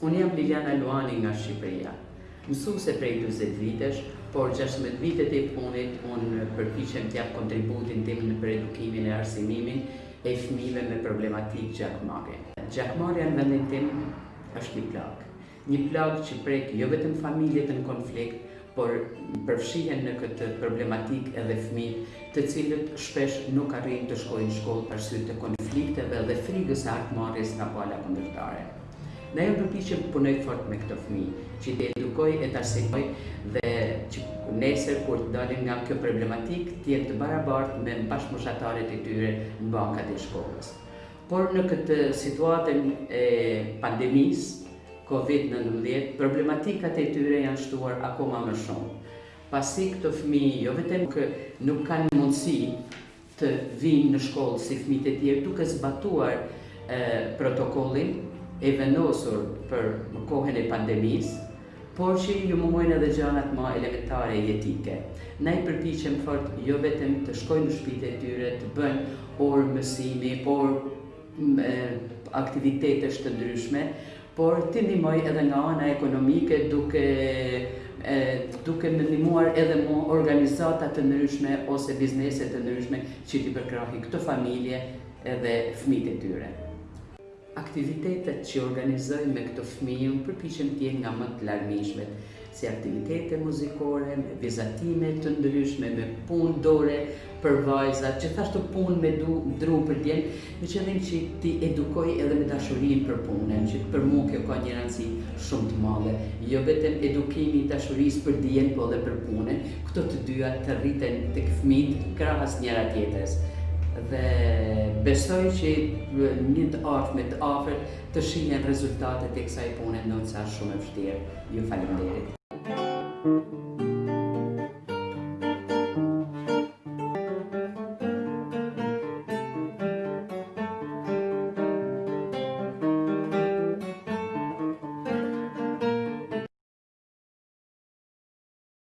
Unë jam Liljana Luani nga Shqipëria. Mësuese prej dyzet vitesh, por gjashtëmbëdhjetë vitet e fundit unë përpiqem të jap kontributin tim për edukimin e arsimimin e fëmijëve me problematikë gjakmarrje. Gjakmarrja në vendin tim është një plagë. Një plagë që prek jo vetëm familjet në konflikt, Por përfshihen në këtë problematikë edhe fëmijët, të cilët shpesh nuk arrijnë të shkojnë në shkollë për arsye të konflikteve dhe frikës së hakmarrjes nga pala kundërtare. Ndaj unë përpiqem të punoj fort me këto fëmijë, që t'i edukoj e t'arsimoj dhe që nesër kur të dalin nga kjo problematikë të jenë të barabartë me bashkëmoshatarët e tyre në bankat e shkollës. Por në këtë situatën e pandemisë Covid nëntëmbëdhjetë, problematikat e tyre janë shtuar akoma më shumë, pasi këto fëmijë jo vetëm që nuk kanë mundësi të vijnë në shkollë si fëmijët e tjerë duke zbatuar protokollin e vendosur për kohën e pandemisë, Por që ju mungojnë edhe gjanat ma elementare jetike. Ndaj përpiqem fort jo vetem të shkoj në shpitë e tyre të bëj orë mësimi, orë aktivitetesh të ndryshme, por t'i ndihmoj edhe nga ana ekonomike duke duke më ndihmuar edhe mu organizata të ndryshme ose biznese të ndryshme që t'i përkrahin këto familje edhe fëmijët e tyre. Aktivitetet që organizojmë me këto fëmijë përpiqem të jenë nga më të larmishmet, si aktivitete muzikore, me vizatime të ndryshme, me punë dore për vajzat, gjithashtu punë me dru për djemtë, me qëllim që t'i edukoj edhe me dashurinë për punën, që për mua kjo ka një rëndësi shumë të madhe, jo vetëm edukimi i dashurisë për dijen, po edhe për punën. Këto të dyja të rriten tek fëmijët krahas njëra tjetrës dhe besoj që një të ardhme të afërt të shihen rezultatet e kësaj pune ndonëse është shumë e vështirë. Ju faleminderit.